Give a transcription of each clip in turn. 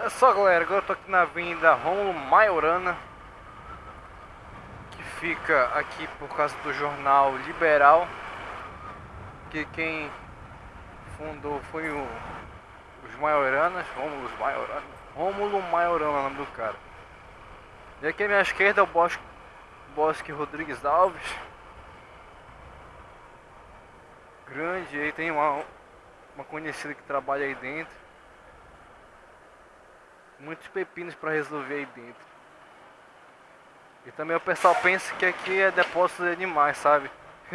Olha só galera, agora eu tô aqui na avenida Romulo Maiorana Que fica aqui por causa do jornal Liberal Que quem fundou foi o, os Maioranas, Romulo Maiorana Rômulo Maiorana é o nome do cara. E aqui à minha esquerda é o Bosque, Bosque Rodrigues Alves. Grande, aí tem uma, uma conhecida que trabalha aí dentro muitos pepinos para resolver aí dentro. E também o pessoal pensa que aqui é depósito de animais, sabe?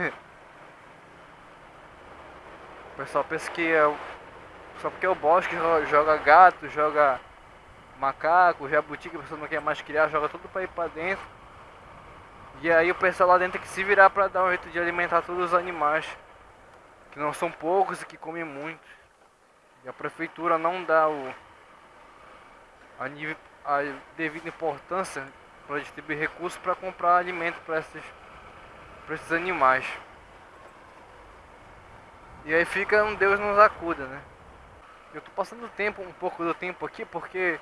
o pessoal pensa que é só porque é o bosque joga gato, joga macaco, jabuti que a pessoa não quer mais criar, joga tudo para ir para dentro. E aí o pessoal lá dentro tem que se virar para dar um jeito de alimentar todos os animais. Que não são poucos e que comem muito. E a prefeitura não dá o a, nível, a devida importância para distribuir recursos para comprar alimento para esses, esses animais. E aí fica um Deus nos acuda, né? Eu tô passando tempo, um pouco do tempo aqui, porque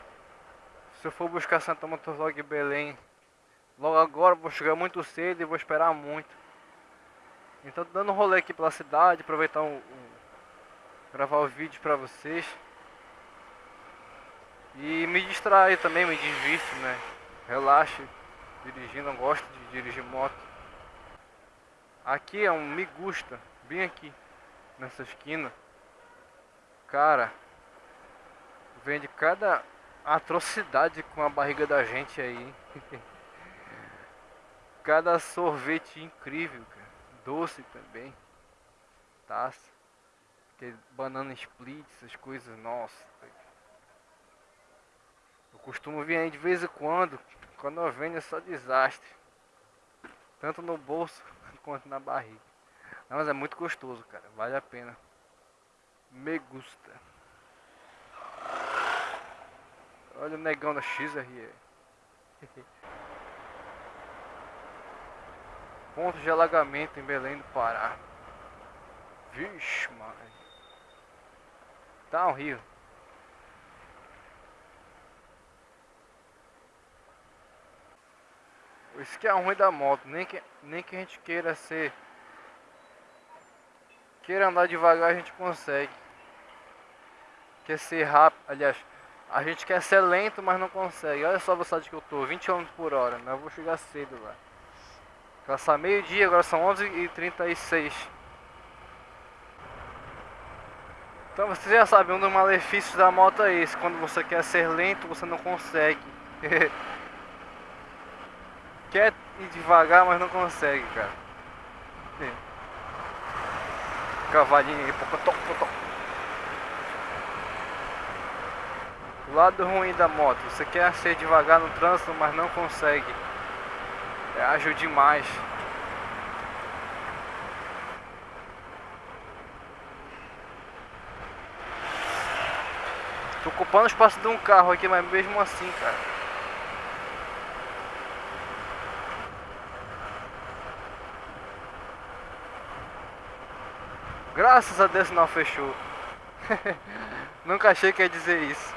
se eu for buscar Santa Motoslog Belém logo agora, vou chegar muito cedo e vou esperar muito. Então dando um rolê aqui pela cidade, aproveitar um, gravar o vídeo para vocês. E me distrai também, me divirto, né? Relaxe dirigindo, gosto de dirigir moto. Aqui é um Me Gusta, bem aqui, nessa esquina. Cara, vende cada atrocidade com a barriga da gente aí. cada sorvete incrível, cara. Doce também. Taça. banana split, essas coisas, nossa. Eu costumo vir aí de vez em quando. Quando eu venho é só desastre. Tanto no bolso quanto na barriga. Não, mas é muito gostoso, cara. Vale a pena. Me gusta. Olha o negão da XRE. Ponto de alagamento em Belém do Pará. Vixe, mano. Tá um rio. Isso que é ruim da moto, nem que, nem que a gente queira ser. Queira andar devagar a gente consegue. Quer ser rápido, aliás, a gente quer ser lento, mas não consegue. Olha só a velocidade que eu tô, 20 km por hora, mas eu vou chegar cedo lá. Passar meio dia, agora são 11h36. Então você já sabe, um dos malefícios da moto é esse. Quando você quer ser lento, você não consegue. quer ir devagar, mas não consegue, cara. Cavalinho aí, pocotó, pocotó. O lado ruim da moto, você quer ser devagar no trânsito, mas não consegue. É ágil demais. Tô ocupando o espaço de um carro aqui, mas mesmo assim, cara. Graças a Deus não fechou. Nunca achei que ia dizer isso.